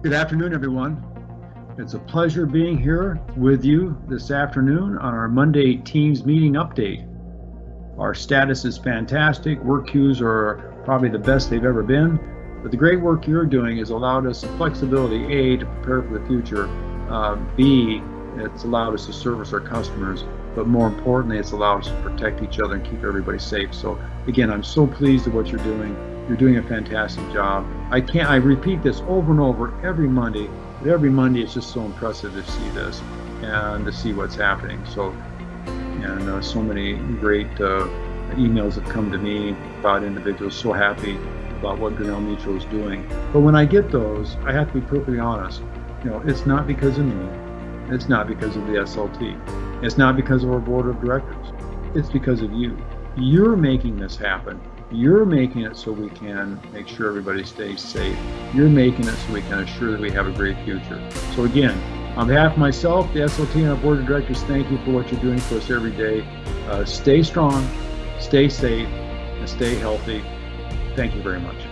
Good afternoon, everyone. It's a pleasure being here with you this afternoon on our Monday Teams meeting update. Our status is fantastic. Work queues are probably the best they've ever been. But the great work you're doing has allowed us flexibility, A, to prepare for the future, uh, B, it's allowed us to service our customers, but more importantly, it's allowed us to protect each other and keep everybody safe. So again, I'm so pleased with what you're doing. You're doing a fantastic job. I can't, I repeat this over and over every Monday, but every Monday it's just so impressive to see this and to see what's happening. So, and uh, so many great uh, emails have come to me about individuals so happy about what Grinnell Mutual is doing. But when I get those, I have to be perfectly honest. You know, it's not because of me. It's not because of the SLT. It's not because of our board of directors. It's because of you. You're making this happen. You're making it so we can make sure everybody stays safe. You're making it so we can assure that we have a great future. So again, on behalf of myself, the SLT, and our board of directors, thank you for what you're doing for us every day. Uh, stay strong, stay safe, and stay healthy. Thank you very much.